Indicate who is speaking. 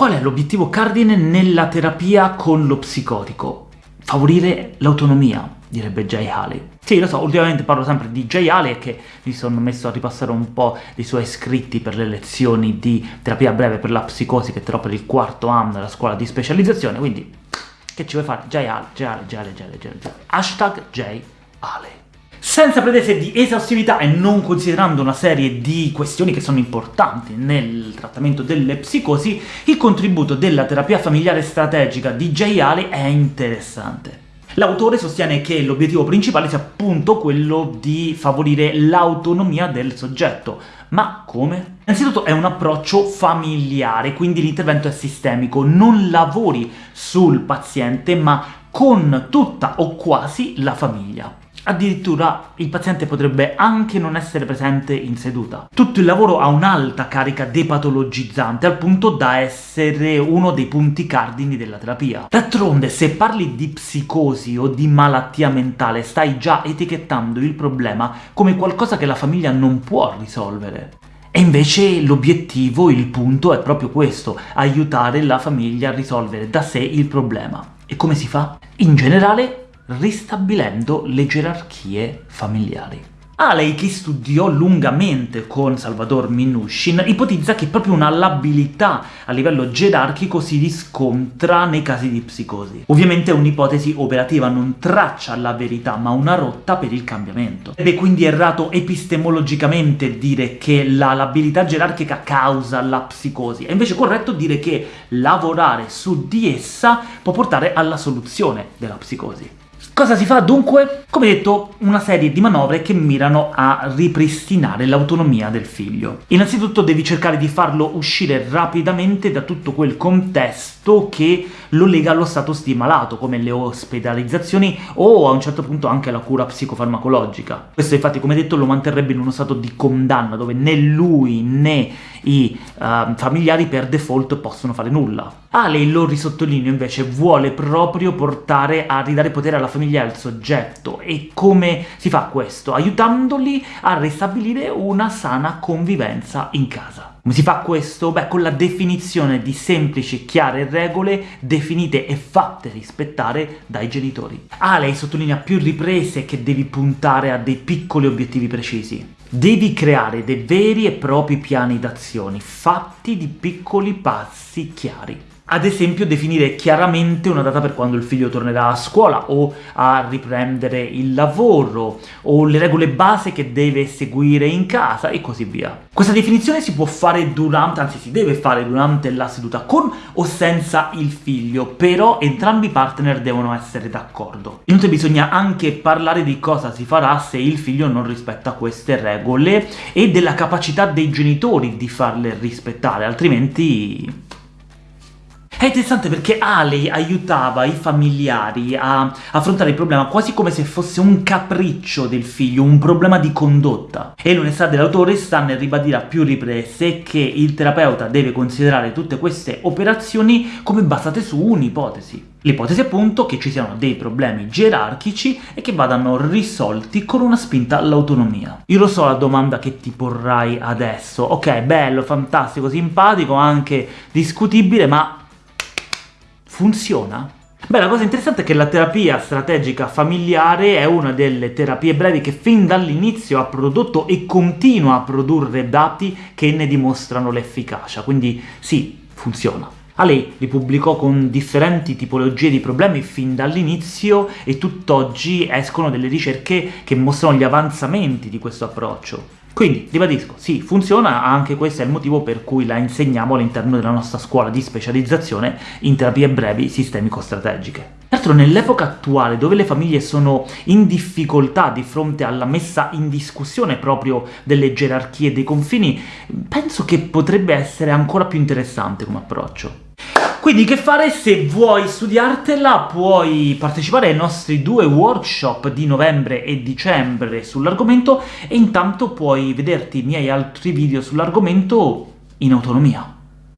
Speaker 1: Qual è l'obiettivo cardine nella terapia con lo psicotico? Favorire l'autonomia, direbbe Jay Haley. Sì, lo so, ultimamente parlo sempre di Jay Haley e che mi sono messo a ripassare un po' dei suoi scritti per le lezioni di terapia breve per la psicosi che terrò per il quarto anno della scuola di specializzazione, quindi che ci vuoi fare? Jay Haley, Jay Haley, Jay Haley, Jay Haley, Jay Haley. Hashtag Jay Haley. Senza pretese di esaustività e non considerando una serie di questioni che sono importanti nel trattamento delle psicosi, il contributo della terapia familiare strategica di Jay Haley è interessante. L'autore sostiene che l'obiettivo principale sia appunto quello di favorire l'autonomia del soggetto. Ma come? Innanzitutto è un approccio familiare, quindi l'intervento è sistemico, non lavori sul paziente ma con tutta o quasi la famiglia. Addirittura il paziente potrebbe anche non essere presente in seduta. Tutto il lavoro ha un'alta carica depatologizzante, al punto da essere uno dei punti cardini della terapia. D'altronde, se parli di psicosi o di malattia mentale, stai già etichettando il problema come qualcosa che la famiglia non può risolvere. E invece l'obiettivo, il punto, è proprio questo, aiutare la famiglia a risolvere da sé il problema. E come si fa? In generale ristabilendo le gerarchie familiari. Alei, che studiò lungamente con Salvador Minushin, ipotizza che proprio una labilità a livello gerarchico si riscontra nei casi di psicosi. Ovviamente è un'ipotesi operativa, non traccia la verità, ma una rotta per il cambiamento. Ed è quindi errato epistemologicamente dire che la labilità gerarchica causa la psicosi, è invece corretto dire che lavorare su di essa può portare alla soluzione della psicosi. Cosa si fa dunque? Come detto, una serie di manovre che mirano a ripristinare l'autonomia del figlio. Innanzitutto devi cercare di farlo uscire rapidamente da tutto quel contesto che lo lega allo stato stimalato, come le ospedalizzazioni o a un certo punto anche la cura psicofarmacologica. Questo infatti, come detto, lo manterrebbe in uno stato di condanna, dove né lui né i uh, familiari per default possono fare nulla. Ale, lo risottolineo, invece vuole proprio portare a ridare potere alla famiglia e al soggetto. E come si fa questo? Aiutandoli a ristabilire una sana convivenza in casa. Come si fa questo? Beh, con la definizione di semplici, chiare regole definite e fatte rispettare dai genitori. Ale sottolinea più riprese che devi puntare a dei piccoli obiettivi precisi. Devi creare dei veri e propri piani d'azione, fatti di piccoli passi chiari. Ad esempio definire chiaramente una data per quando il figlio tornerà a scuola o a riprendere il lavoro, o le regole base che deve seguire in casa, e così via. Questa definizione si può fare durante, anzi si deve fare durante la seduta con o senza il figlio, però entrambi i partner devono essere d'accordo. Inoltre bisogna anche parlare di cosa si farà se il figlio non rispetta queste regole e della capacità dei genitori di farle rispettare, altrimenti è interessante perché Alei aiutava i familiari a affrontare il problema quasi come se fosse un capriccio del figlio, un problema di condotta. E l'onestà dell'autore sta nel ribadire a più riprese che il terapeuta deve considerare tutte queste operazioni come basate su un'ipotesi. L'ipotesi appunto che ci siano dei problemi gerarchici e che vadano risolti con una spinta all'autonomia. Io lo so la domanda che ti porrai adesso, ok, bello, fantastico, simpatico, anche discutibile, ma funziona? Beh, la cosa interessante è che la terapia strategica familiare è una delle terapie brevi che fin dall'inizio ha prodotto e continua a produrre dati che ne dimostrano l'efficacia, quindi sì, funziona. A lei li pubblicò con differenti tipologie di problemi fin dall'inizio e tutt'oggi escono delle ricerche che mostrano gli avanzamenti di questo approccio. Quindi, ribadisco, sì, funziona, anche questo è il motivo per cui la insegniamo all'interno della nostra scuola di specializzazione in terapie brevi sistemico-strategiche. Peraltro nell'epoca attuale, dove le famiglie sono in difficoltà di fronte alla messa in discussione proprio delle gerarchie dei confini, penso che potrebbe essere ancora più interessante come approccio. Quindi che fare? Se vuoi studiartela puoi partecipare ai nostri due workshop di novembre e dicembre sull'argomento e intanto puoi vederti i miei altri video sull'argomento in autonomia.